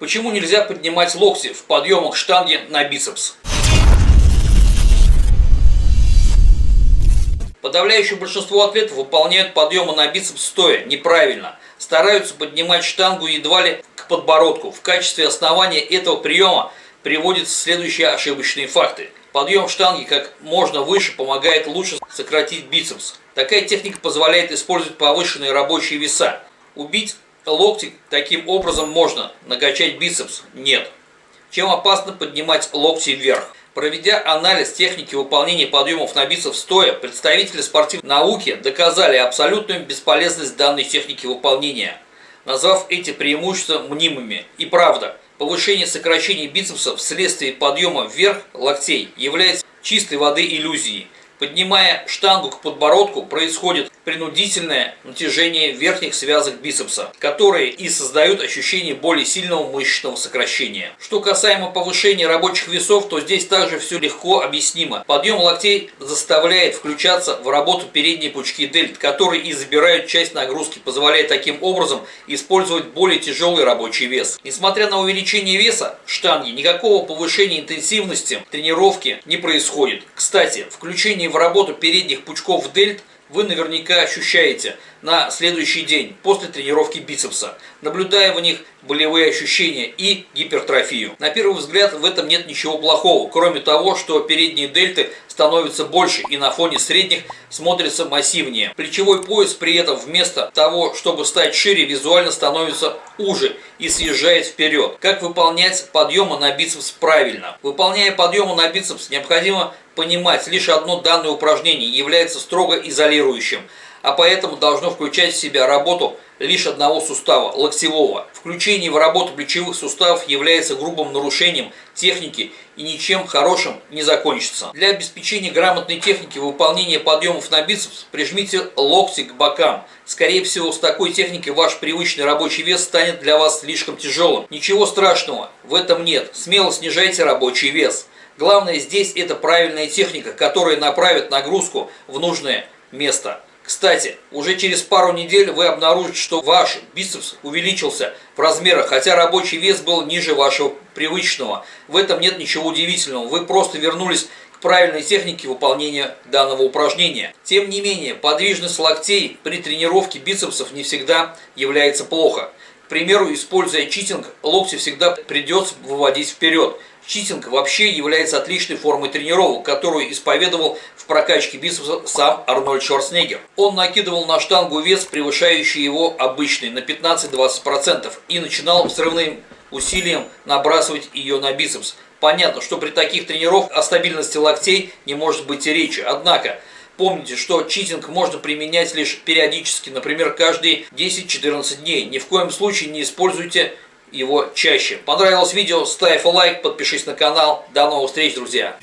Почему нельзя поднимать локти в подъемах штанги на бицепс? Подавляющее большинство атлетов выполняют подъемы на бицепс стоя неправильно. Стараются поднимать штангу едва ли к подбородку. В качестве основания этого приема приводятся следующие ошибочные факты. Подъем штанги как можно выше помогает лучше сократить бицепс. Такая техника позволяет использовать повышенные рабочие веса. Убить локти таким образом можно, накачать бицепс нет. Чем опасно поднимать локти вверх? Проведя анализ техники выполнения подъемов на бицепс стоя, представители спортивной науки доказали абсолютную бесполезность данной техники выполнения, назвав эти преимущества мнимыми. И правда, повышение сокращения бицепса вследствие подъема вверх локтей является чистой воды иллюзией – Поднимая штангу к подбородку, происходит принудительное натяжение верхних связок бицепса, которые и создают ощущение более сильного мышечного сокращения. Что касаемо повышения рабочих весов, то здесь также все легко объяснимо. Подъем локтей заставляет включаться в работу передние пучки дельт, которые и забирают часть нагрузки, позволяя таким образом использовать более тяжелый рабочий вес. Несмотря на увеличение веса штанги, никакого повышения интенсивности тренировки не происходит. Кстати, включение в работу передних пучков дельт вы наверняка ощущаете на следующий день после тренировки бицепса, наблюдая в них болевые ощущения и гипертрофию. На первый взгляд в этом нет ничего плохого, кроме того, что передние дельты становятся больше и на фоне средних смотрятся массивнее. Плечевой пояс при этом вместо того, чтобы стать шире, визуально становится уже и съезжает вперед. Как выполнять подъемы на бицепс правильно? Выполняя подъемы на бицепс, необходимо понимать, лишь одно данное упражнение является строго изолирующим – а поэтому должно включать в себя работу лишь одного сустава, локтевого. Включение в работу плечевых суставов является грубым нарушением техники и ничем хорошим не закончится. Для обеспечения грамотной техники выполнения подъемов на бицепс прижмите локти к бокам. Скорее всего, с такой техникой ваш привычный рабочий вес станет для вас слишком тяжелым. Ничего страшного в этом нет. Смело снижайте рабочий вес. Главное здесь это правильная техника, которая направит нагрузку в нужное место. Кстати, уже через пару недель вы обнаружите, что ваш бицепс увеличился в размерах, хотя рабочий вес был ниже вашего привычного. В этом нет ничего удивительного, вы просто вернулись к правильной технике выполнения данного упражнения. Тем не менее, подвижность локтей при тренировке бицепсов не всегда является плохо. К примеру, используя читинг, локти всегда придется выводить вперед – Читинг вообще является отличной формой тренировок, которую исповедовал в прокачке бицепса сам Арнольд Шварценеггер. Он накидывал на штангу вес, превышающий его обычный на 15-20% и начинал взрывным усилием набрасывать ее на бицепс. Понятно, что при таких тренировках о стабильности локтей не может быть и речи. Однако, Помните, что читинг можно применять лишь периодически, например, каждые 10-14 дней. Ни в коем случае не используйте его чаще. Понравилось видео? Ставь лайк, подпишись на канал. До новых встреч, друзья!